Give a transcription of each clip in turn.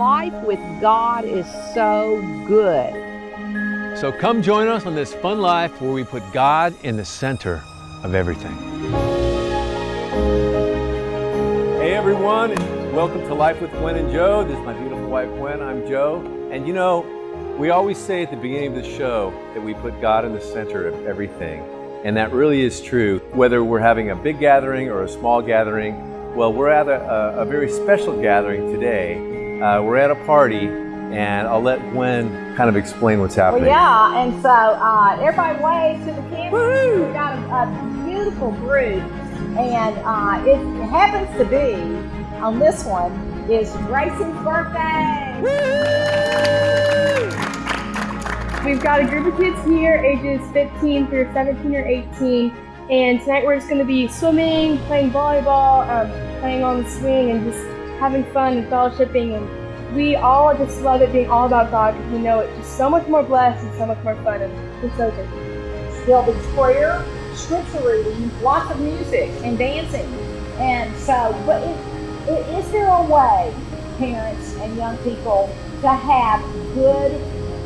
life with God is so good. So come join us on this fun life where we put God in the center of everything. Hey everyone, welcome to Life with Gwen and Joe. This is my beautiful wife Gwen. I'm Joe. And you know, we always say at the beginning of the show that we put God in the center of everything. And that really is true. Whether we're having a big gathering or a small gathering, well, we're at a, a very special gathering today. Uh, we're at a party, and I'll let Gwen kind of explain what's happening. Well, yeah, and so uh, everybody waves to the camera. We've got a, a beautiful group, and uh, it happens to be on this one is Grayson's birthday. We've got a group of kids here, ages 15 through 17 or 18, and tonight we're just going to be swimming, playing volleyball, um, playing on the swing, and just having fun and fellowshipping. And we all just love it being all about God because we know it's just so much more blessed and so much more fun. And it's so good. There'll be prayer, scripture reading, lots of music and dancing. And so, but it, is there a way, parents and young people, to have good,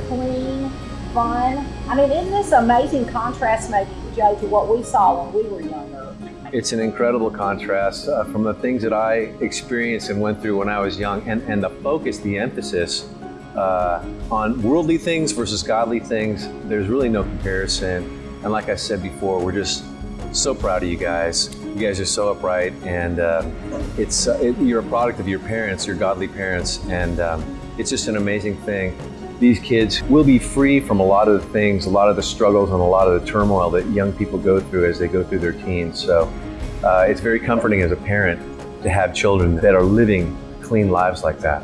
clean, fun? I mean, isn't this amazing contrast maybe, Joe, to what we saw when we were younger? It's an incredible contrast uh, from the things that I experienced and went through when I was young, and, and the focus, the emphasis uh, on worldly things versus godly things, there's really no comparison. And like I said before, we're just so proud of you guys. You guys are so upright, and uh, it's uh, it, you're a product of your parents, your godly parents, and um, it's just an amazing thing. These kids will be free from a lot of the things, a lot of the struggles, and a lot of the turmoil that young people go through as they go through their teens. So uh, it's very comforting as a parent to have children that are living clean lives like that.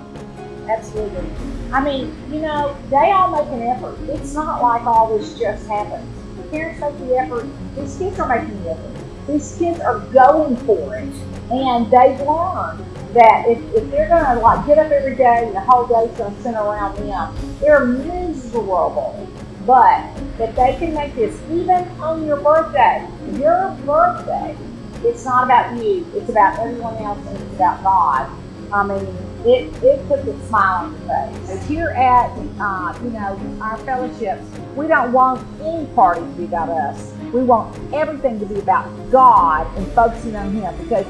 Absolutely. I mean, you know, they all make an effort. It's not like all this just happens. The parents make the effort. These kids are making the effort. These kids are going for it. And they've learned that if, if they're going to like get up every day and the whole day's going to center around them, they're miserable. But if they can make this even on your birthday, your birthday, it's not about you, it's about everyone else and it's about God. I mean, it, it puts a smile on your face. You're at, uh, you know, our fellowships, we don't want any party to be about us. We want everything to be about God and focusing on Him because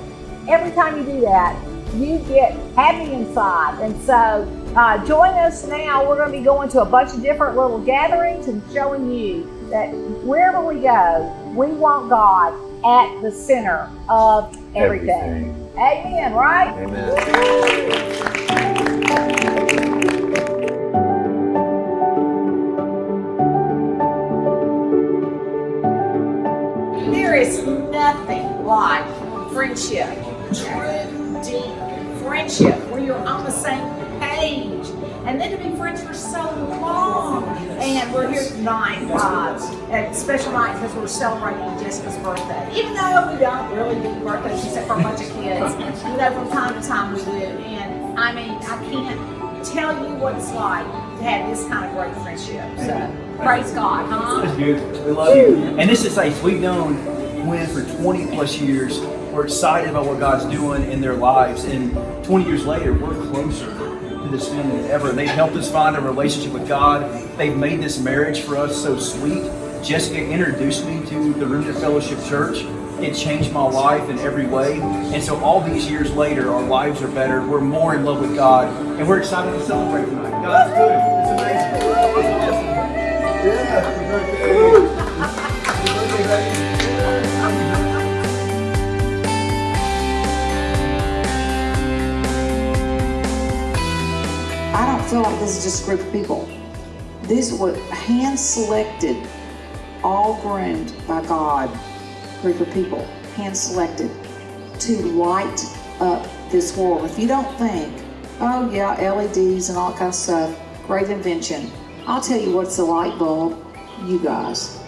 every time you do that, you get happy inside. And so uh, join us now. We're going to be going to a bunch of different little gatherings and showing you that wherever we go, we want God at the center of everything. everything. Amen, right? Amen. There is nothing like friendship, We're here tonight uh, at special night because we're celebrating Jessica's birthday. Even though we don't really do birthdays except for a bunch of kids, you know, from time to time we do. And I mean, I can't tell you what it's like to have this kind of great friendship. So praise God, huh? We love you. And this is say we've known Gwen for 20 plus years. We're excited about what God's doing in their lives. And 20 years later, we're closer this family than ever. They've helped us find a relationship with God. They've made this marriage for us so sweet. Jessica introduced me to the Remnant Fellowship Church. It changed my life in every way. And so all these years later, our lives are better. We're more in love with God. And we're excited to celebrate tonight. God's good. It's amazing. Yeah, feel like this is just a group of people. These were hand-selected, all groomed by God, group of people, hand-selected to light up this world. If you don't think, oh yeah, LEDs and all that kind of stuff, great invention. I'll tell you what's a light bulb, you guys.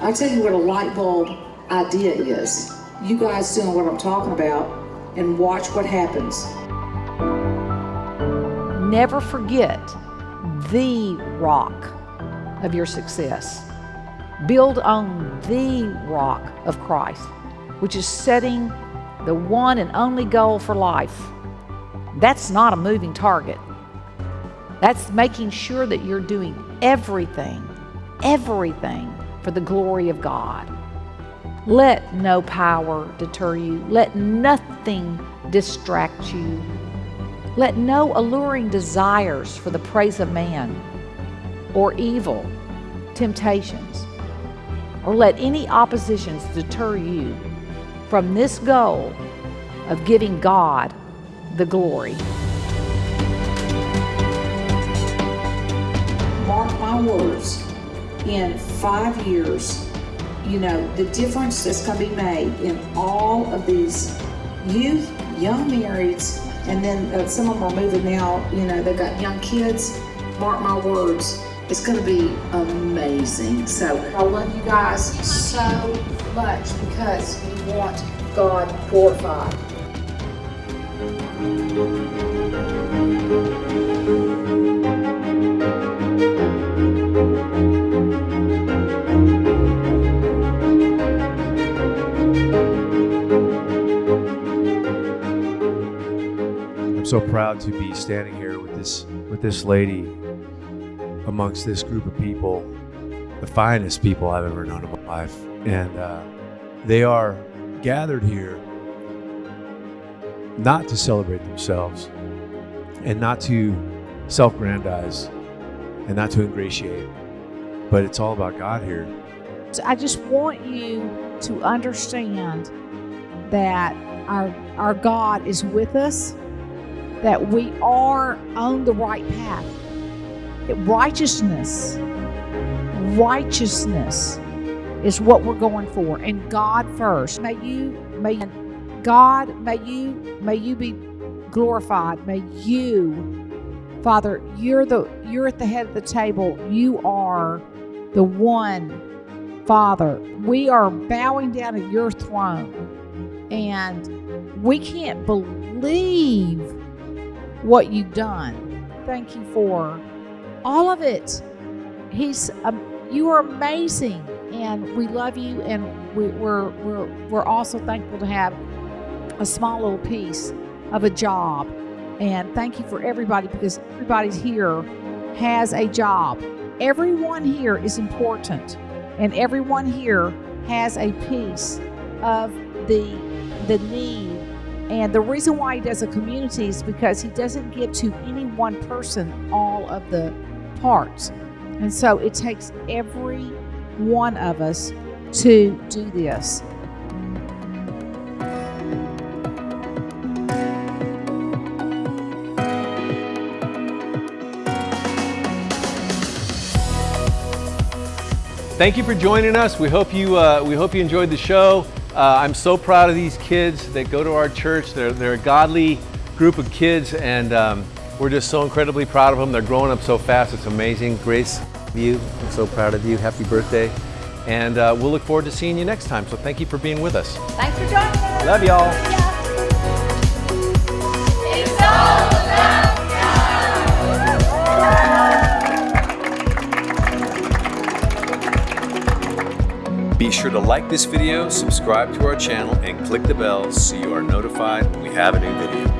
I'll tell you what a light bulb idea is. You guys doing what I'm talking about and watch what happens. Never forget the rock of your success. Build on the rock of Christ, which is setting the one and only goal for life. That's not a moving target. That's making sure that you're doing everything, everything for the glory of God. Let no power deter you. Let nothing distract you. Let no alluring desires for the praise of man or evil temptations or let any oppositions deter you from this goal of giving God the glory. Mark my words, in five years, you know, the difference that's going to be made in all of these youth, young marrieds, and then uh, some of them are moving now, you know, they've got young kids. Mark my words, it's going to be amazing. So I love you guys so much because we want God glorified. So proud to be standing here with this with this lady amongst this group of people, the finest people I've ever known in my life, and uh, they are gathered here not to celebrate themselves and not to self-grandize and not to ingratiate, but it's all about God here. So I just want you to understand that our our God is with us, that we are on the right path. Righteousness, righteousness is what we're going for, and God first. May you, may God, may you, may you be glorified. May you, Father, you're the you're at the head of the table. You are the one Father, we are bowing down at your throne and we can't believe what you've done. Thank you for all of it. He's um, you are amazing and we love you and we, we're we're we're also thankful to have a small little piece of a job. And thank you for everybody because everybody's here has a job. Everyone here is important and everyone here has a piece of the the need and the reason why he does a community is because he doesn't give to any one person all of the parts and so it takes every one of us to do this Thank you for joining us. We hope you, uh, we hope you enjoyed the show. Uh, I'm so proud of these kids that go to our church. They're, they're a godly group of kids, and um, we're just so incredibly proud of them. They're growing up so fast. It's amazing. Grace, you, I'm so proud of you. Happy birthday. And uh, we'll look forward to seeing you next time. So thank you for being with us. Thanks for joining us. Love y'all. It's all Be sure to like this video, subscribe to our channel, and click the bell so you are notified when we have a new video.